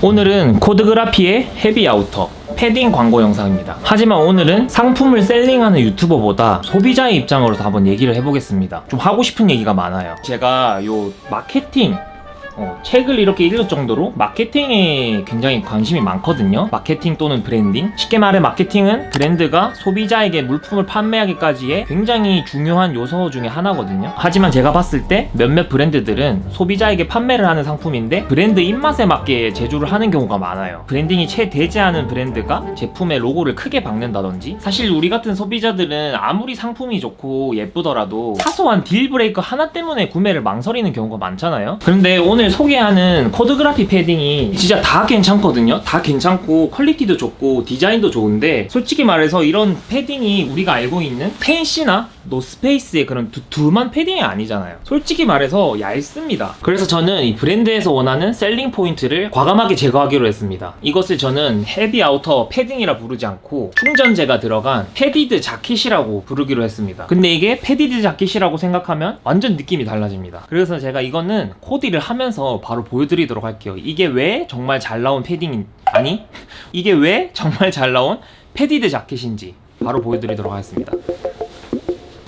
오늘은 코드그라피의 heavy outer 패딩 광고 영상입니다. 하지만 오늘은 상품을 selling하는 유튜버보다 소비자의 입장으로 한번 얘기를 해보겠습니다. 좀 하고 싶은 얘기가 많아요. 제가 요 마케팅 어, 책을 이렇게 읽을 정도로 마케팅에 굉장히 관심이 많거든요. 마케팅 또는 브랜딩. 쉽게 말해 마케팅은 브랜드가 소비자에게 물품을 판매하기까지의 굉장히 중요한 요소 중에 하나거든요. 하지만 제가 봤을 때 몇몇 브랜드들은 소비자에게 판매를 하는 상품인데 브랜드 입맛에 맞게 제조를 하는 경우가 많아요. branding이 채 되지 않은 브랜드가 제품의 로고를 크게 박는다든지 사실 우리 같은 소비자들은 아무리 상품이 좋고 예쁘더라도 사소한 deal breaker 하나 때문에 구매를 망설이는 경우가 많잖아요. 그런데 오늘 소개하는 코드그라피 패딩이 진짜 다 괜찮거든요. 다 괜찮고 quality도 좋고 디자인도 좋은데 솔직히 말해서 이런 패딩이 우리가 알고 있는 텐씨나 노스페이스의 그런 두툼한 패딩이 아니잖아요. 솔직히 말해서 얇습니다. 그래서 저는 이 브랜드에서 원하는 selling point를 과감하게 제거하기로 했습니다. 이것을 저는 heavy outer 패딩이라 부르지 않고 충전재가 들어간 padded jacket이라고 부르기로 했습니다. 근데 이게 padded jacket이라고 생각하면 완전 느낌이 달라집니다. 그래서 제가 이거는 코디를 하면서 바로 보여드리도록 할게요. 이게 왜 정말 잘 나온 패딩인 아니 이게 왜 정말 잘 나온 padded jacket인지 바로 보여드리도록 하겠습니다.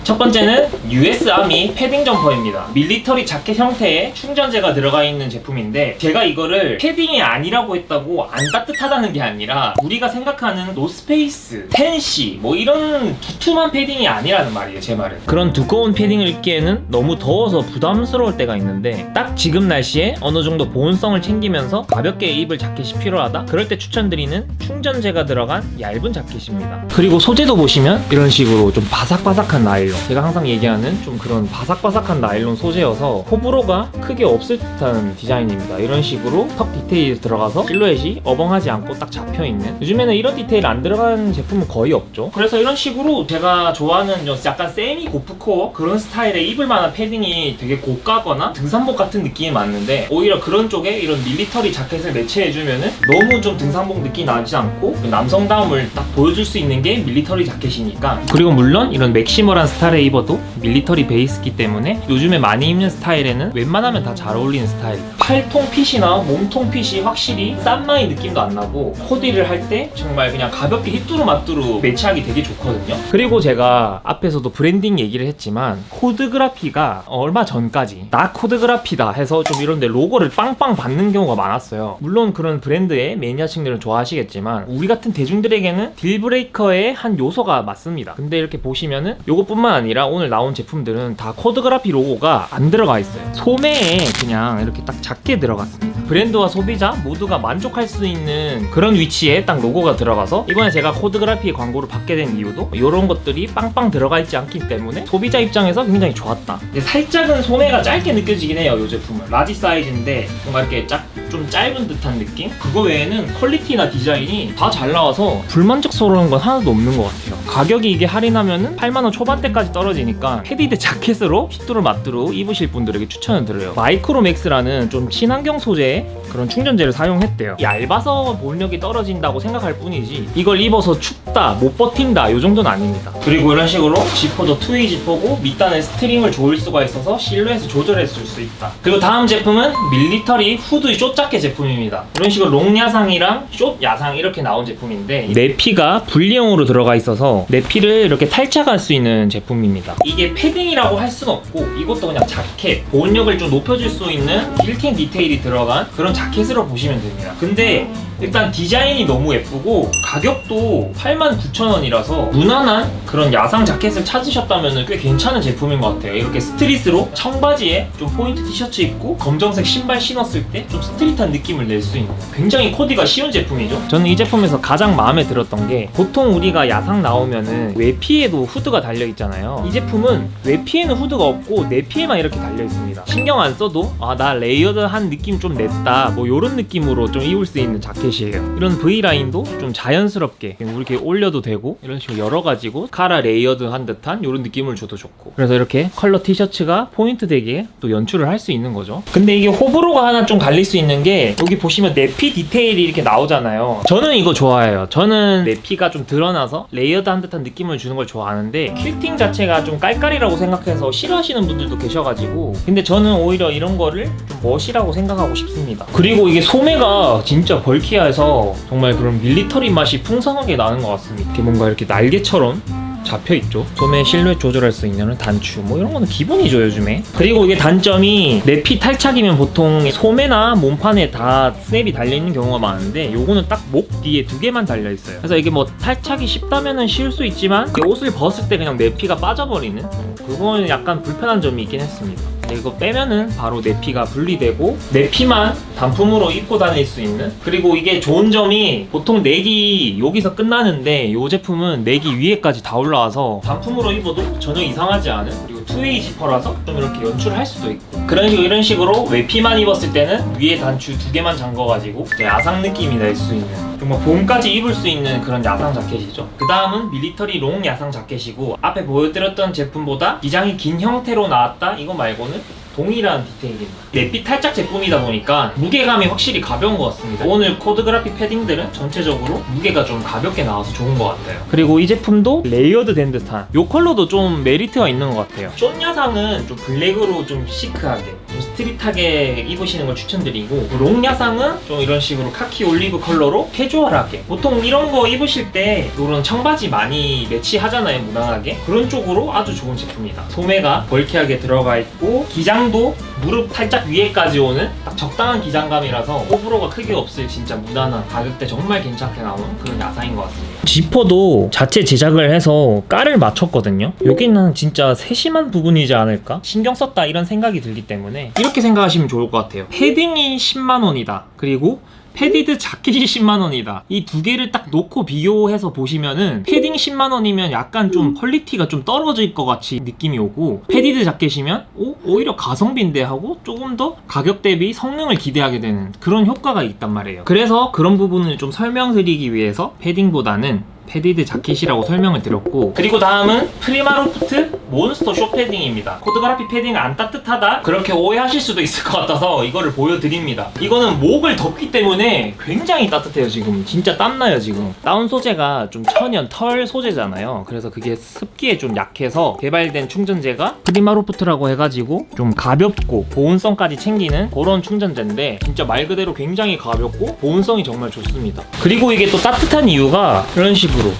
첫 번째는 US army 패딩 점퍼입니다. 밀리터리 자켓 형태의 충전재가 들어가 있는 제품인데 제가 이거를 패딩이 아니라고 했다고 안 따뜻하다는 게 아니라 우리가 생각하는 노스페이스, 텐씨 뭐 이런 두툼한 패딩이 아니라는 말이에요 제 말은. 그런 두꺼운 패딩을 입기에는 너무 더워서 부담스러울 때가 있는데 딱 지금 날씨에 어느 정도 보온성을 챙기면서 가볍게 입을 자켓이 필요하다? 그럴 때 추천드리는 충전재가 들어간 얇은 자켓입니다. 그리고 소재도 보시면 이런 식으로 좀 바삭바삭한 나일론 제가 항상 얘기하는 좀 그런 바삭바삭한 나일론 소재여서 호불호가 크게 없을 듯한 디자인입니다. 이런 식으로 tuck 디테일이 들어가서 실루엣이 어벙하지 않고 딱 잡혀있는. 요즘에는 이런 디테일 안 들어간 제품은 거의 없죠. 그래서 이런 식으로 제가 좋아하는 좀 약간 semi gorpcore? 그런 스타일의 입을 만한 패딩이 되게 고가거나 등산복 같은 느낌이 많은데 오히려 그런 쪽에 이런 밀리터리 자켓을 매치해주면 은 너무 좀 등산복 느낌이 나지 않고 남성다움을 딱 보여줄 수 있는 게 밀리터리 자켓이니까. 그리고 물론 이런 maximal한 스타일에 입어도 밀리터리 베이스기 때문에 요즘에 많이 입는 스타일에는 웬만하면 다 잘 어울리는 스타일. 팔통 fit이나 몸통 fit이 확실히 싼마이 느낌도 안 나고 코디를 할 때 정말 그냥 가볍게 휘뚜루마뚜루 매치하기 되게 좋거든요. 그리고 제가 앞에서도 브랜딩 얘기를 했지만 코드그라피가 얼마 전까지 나 코드그라피다 해서 좀 이런데 로고를 빵빵 박는 경우가 많았어요. 물론 그런 브랜드의 매니아층들은 좋아하시겠지만 우리 같은 대중들에게는 dealbreaker의 한 요소가 맞습니다. 근데 이렇게 보시면은 요것뿐만 아니라 오늘 나온 제품들은 다 코드그라피 로고가 안 들어가 있어요. 소매에 그냥 이렇게 딱 작게 들어갔습니다. 브랜드와 소비 자 모두가 만족할 수 있는 그런 위치에 딱 로고가 들어가서 이번에 제가 코드그라피 광고를 받게 된 이유도 이런 것들이 빵빵 들어가 있지 않기 때문에 소비자 입장에서 굉장히 좋았다. 살짝은 소매가 짧게 느껴지긴 해요 이 제품은. 라지 사이즈인데 뭔가 이렇게 짝, 좀 짧은 듯한 느낌? 그거 외에는 quality나 디자인이 다 잘 나와서 불만족스러운 건 하나도 없는 것 같아요. 가격이 이게 할인하면은 8만원 초반대까지 떨어지니까 padded jacket으로 휘뚜루 마뚜루 입으실 분들에게 추천을 드려요. 마이크로맥스라는 좀 친환경 소재의 그런 충전재를 사용했대요. 얇아서 보온력이 떨어진다고 생각할 뿐이지 이걸 입어서 춥다 못 버틴다 이 정도는 아닙니다. 그리고 이런 식으로 지퍼도 two-way 지퍼고 밑단에 string을 조일 수가 있어서 실루엣을 조절해 줄 수 있다. 그리고 다음 제품은 밀리터리 후드 숏자켓 제품입니다. 이런 식으로 long 야상이랑 short 야상 이렇게 나온 제품인데 내피가 분리형으로 들어가 있어서 내피를 이렇게 탈착할 수 있는 제품입니다. 이게 패딩이라고 할 수는 없고 이것도 그냥 자켓 보온력을 좀 높여줄 수 있는 quilting 디테일이 들어간 그런 자켓으로 보시면 됩니다. 근데 일단 디자인이 너무 예쁘고 가격도 89,000원이라서 무난한 그런 야상 자켓을 찾으셨다면 꽤 괜찮은 제품인 것 같아요. 이렇게 street으로 청바지에 좀 포인트 티셔츠 입고 검정색 신발 신었을 때 좀 street한 느낌을 낼 수 있는 굉장히 코디가 쉬운 제품이죠. 저는 이 제품에서 가장 마음에 들었던 게 보통 우리가 야상 나오면은 외피에도 후드가 달려 있잖아요. 이 제품은 외피에는 후드가 없고 내피에만 이렇게 달려 있습니다. 신경 안 써도 아 나 layered한 느낌 좀 냈다. 뭐 이런 느낌으로 좀 입을 수 있는 자켓이에요. 이런 V라인도 좀 자연스럽게 이렇게 올려도 되고 이런 식으로 열어 가지고 카라 layered한 듯한 이런 느낌을 줘도 좋고. 그래서 이렇게 컬러 티셔츠가 포인트 되게 또 연출을 할 수 있는 거죠. 근데 이게 호불호가 하나 좀 갈릴 수 있는 게 여기 보시면 내피 디테일이 이렇게 나오잖아요. 저는 이거 좋아해요. 저는 내피가 좀 드러나서 layered한 듯한 느낌을 주는 걸 좋아하는데 quilting 자체가 좀 깔깔이라고 생각해서 싫어하시는 분들도 계셔가지고 근데 저는 오히려 이런 거를 좀 멋이라고 생각하고 싶습니다. 그리고 이게 소매가 진짜 bulky해서 정말 그런 밀리터리 맛이 풍성하게 나는 것 같습니다. 이렇게 뭔가 이렇게 날개처럼 잡혀 있죠. 소매 실루엣 조절할 수 있는 단추 뭐 이런 거는 기본이죠 요즘에. 그리고 이게 단점이 내피 탈착이면 보통 소매나 몸판에 다 스냅이 달려 있는 경우가 많은데 요거는 딱 목 뒤에 두 개만 달려 있어요. 그래서 이게 뭐 탈착이 쉽다면은 쉬울 수 있지만 그 옷을 벗을 때 그냥 내피가 빠져버리는 그거는 약간 불편한 점이 있긴 했습니다. 이거 빼면은 바로 내피가 분리되고 내피만 단품으로 입고 다닐 수 있는? 그리고 이게 좋은 점이 보통 내피가 여기서 끝나는데 이 제품은 내피가 위에까지 다 올라와서 단품으로 입어도 전혀 이상하지 않은? 그리고 two-way 지퍼라서 좀 이렇게 연출할 수도 있고. 그런 이런 식으로 외피만 입었을 때는 위에 단추 두 개만 잠궈가지고 이제 야상 느낌이 날 수 있는 정말 봄까지 입을 수 있는 그런 야상 자켓이죠 그 다음은 밀리터리 long 야상 자켓이고 앞에 보여드렸던 제품보다 기장이 긴 형태로 나왔다 이거 말고는 동일한 디테일입니다. 내피 탈착 제품이다 보니까 무게감이 확실히 가벼운 것 같습니다. 오늘 코드그라피 패딩들은 전체적으로 무게가 좀 가볍게 나와서 좋은 것 같아요. 그리고 이 제품도 layered 된 듯한 이 컬러도 좀 메리트가 있는 것 같아요. 숏 야상은 좀 블랙으로 좀 chic하게 좀 street하게 입으시는 걸 추천드리고 long 야상은 좀 이런 식으로 카키 올리브 컬러로 캐주얼하게 보통 이런 거 입으실 때 이런 청바지 많이 매치하잖아요 무난하게 그런 쪽으로 아주 좋은 제품이다. 소매가 bulky하게 들어가 있고 기장 기장도 무릎 살짝 위에까지 오는 딱 적당한 기장감이라서 호불호가 크게 없을 진짜 무난한 가격대 정말 괜찮게 나오는 그런 야상인 것 같습니다. 지퍼도 자체 제작을 해서 깔을 맞췄거든요. 여기는 진짜 세심한 부분이지 않을까? 신경 썼다 이런 생각이 들기 때문에 이렇게 생각하시면 좋을 것 같아요. 패딩이 10만 원이다. 그리고 padded 자켓이 10만원이다 이 두 개를 딱 놓고 비교해서 보시면은 패딩 10만원이면 약간 좀 quality가 좀 떨어질 것 같이 느낌이 오고 padded 자켓이면 오, 오히려 가성비인데 하고 조금 더 가격 대비 성능을 기대하게 되는 그런 효과가 있단 말이에요 그래서 그런 부분을 좀 설명드리기 위해서 패딩보다는 padded 자켓이라고 설명을 드렸고 그리고 다음은 PrimaLoft 몬스터 쇼 패딩입니다. 코드그라피 패딩 안 따뜻하다? 그렇게 오해하실 수도 있을 것 같아서 이거를 보여드립니다. 이거는 목을 덮기 때문에 굉장히 따뜻해요 지금. 진짜 땀나요 지금. 다운 소재가 좀 천연 털 소재잖아요. 그래서 그게 습기에 좀 약해서 개발된 충전재가 PrimaLoft라고 해가지고 좀 가볍고 보온성까지 챙기는 그런 충전재인데 진짜 말 그대로 굉장히 가볍고 보온성이 정말 좋습니다. 그리고 이게 또 따뜻한 이유가 이런 식으로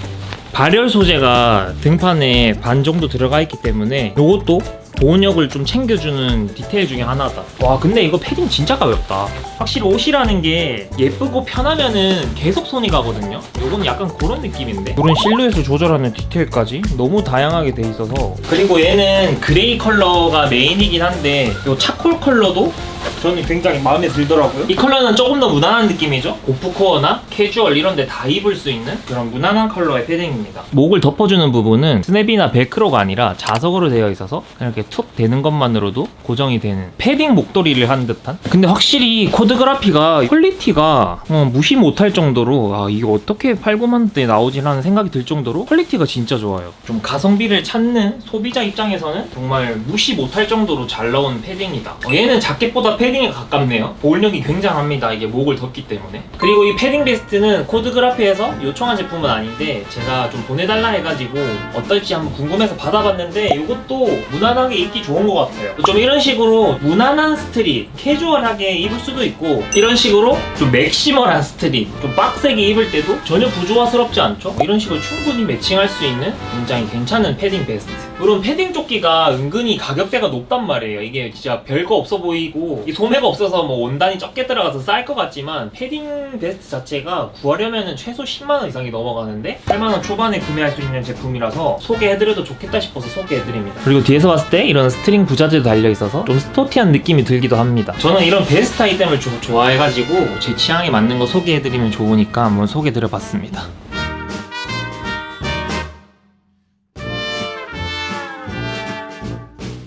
발열 소재가 등판에 반 정도 들어가 있기 때문에 이것도 보온력을 좀 챙겨주는 디테일 중에 하나다 와 근데 이거 패딩 진짜 가볍다 확실히 옷이라는 게 예쁘고 편하면은 계속 손이 가거든요 이건 약간 그런 느낌인데 그런 실루엣을 조절하는 디테일까지 너무 다양하게 돼 있어서 그리고 얘는 gray 컬러가 메인이긴 한데 이 charcoal 컬러도 저는 굉장히 마음에 들더라고요. 이 컬러는 조금 더 무난한 느낌이죠. 오프코어나 캐주얼 이런 데 다 입을 수 있는 그런 무난한 컬러의 패딩입니다. 목을 덮어주는 부분은 스냅이나 벨크로가 아니라 자석으로 되어 있어서 이렇게 툭 대는 것만으로도 고정이 되는 패딩 목도리를 한 듯한? 근데 확실히 코드그라피가 quality가 어, 무시 못할 정도로 아 이거 어떻게 8, 9만 대 나오지? 라는 생각이 들 정도로 quality가 진짜 좋아요. 좀 가성비를 찾는 소비자 입장에서는 정말 무시 못할 정도로 잘 나온 패딩이다. 어, 얘는 자켓보다 패딩에 가깝네요. 보온력이 굉장합니다. 이게 목을 덮기 때문에. 그리고 이 패딩 베스트는 코드그라피에서 요청한 제품은 아닌데 제가 좀 보내달라 해가지고 어떨지 한번 궁금해서 받아봤는데 이것도 무난하게 입기 좋은 것 같아요. 좀 이런 식으로 무난한 street 캐주얼하게 입을 수도 있고 이런 식으로 좀 maximal한 street 좀 빡세게 입을 때도 전혀 부조화스럽지 않죠? 이런 식으로 충분히 matching할 수 있는 굉장히 괜찮은 패딩 베스트 물론 패딩 조끼가 은근히 가격대가 높단 말이에요. 이게 진짜 별거 없어 보이고 이 소매가 없어서 뭐 원단이 적게 들어가서 쌀 것 같지만 패딩 베스트 자체가 구하려면 최소 10만원 이상이 넘어가는데 8만원 초반에 구매할 수 있는 제품이라서 소개해드려도 좋겠다 싶어서 소개해드립니다. 그리고 뒤에서 봤을 때 이런 string 부자재도 달려있어서 좀 스포티한 느낌이 들기도 합니다. 저는 이런 베스트 아이템을 좀 좋아해가지고 제 취향에 맞는 거 소개해드리면 좋으니까 한번 소개해드려봤습니다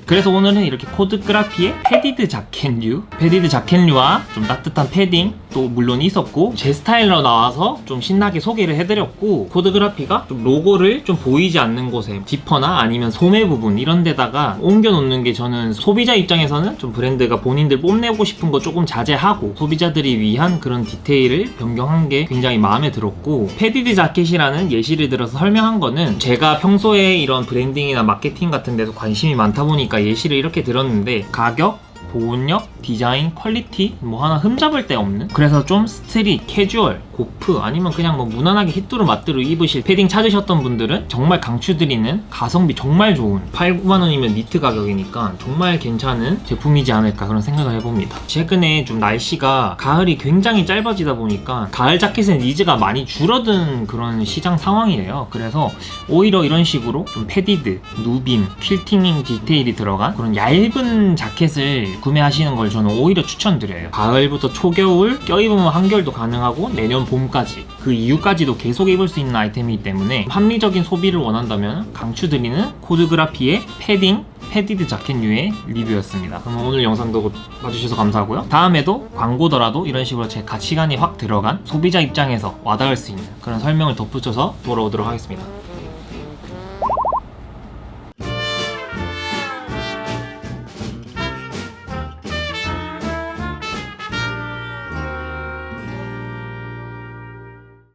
그래서 오늘은 이렇게 코드그라피의 padded 자켓류 padded 자켓류와 좀 따뜻한 패딩 또 물론 있었고 제 스타일로 나와서 좀 신나게 소개를 해드렸고 코드그라피가 좀 로고를 좀 보이지 않는 곳에 지퍼나 아니면 소매 부분 이런 데다가 옮겨 놓는 게 저는 소비자 입장에서는 좀 브랜드가 본인들 뽐내고 싶은 거 조금 자제하고 소비자들이 위한 그런 디테일을 변경한 게 굉장히 마음에 들었고 padded 자켓이라는 예시를 들어서 설명한 거는 제가 평소에 이런 branding이나 마케팅 같은 데서 관심이 많다 보니까 예시를 이렇게 들었는데 가격 보온력, 디자인, quality 뭐 하나 흠잡을 데 없는? 그래서 좀 street, 캐주얼, gorp 아니면 그냥 뭐 무난하게 휘뚜루마뚜루 입으실 패딩 찾으셨던 분들은 정말 강추드리는 가성비 정말 좋은 8, 9만 원이면 니트 가격이니까 정말 괜찮은 제품이지 않을까 그런 생각을 해봅니다. 최근에 좀 날씨가 가을이 굉장히 짧아지다 보니까 가을 자켓의 needs가 많이 줄어든 그런 시장 상황이에요. 그래서 오히려 이런 식으로 좀 padded, 누빔, 퀼팅 디테일이 들어간 그런 얇은 자켓을 구매하시는 걸 저는 오히려 추천드려요. 가을부터 초겨울, 껴입으면 한겨울도 가능하고 내년 봄까지 그 이후까지도 계속 입을 수 있는 아이템이기 때문에 합리적인 소비를 원한다면 강추드리는 코드그라피의 패딩 padded 자켓류의 리뷰였습니다. 그럼 오늘 영상도 봐주셔서 감사하고요. 다음에도 광고더라도 이런 식으로 제 가치관이 확 들어간 소비자 입장에서 와닿을 수 있는 그런 설명을 덧붙여서 돌아오도록 하겠습니다.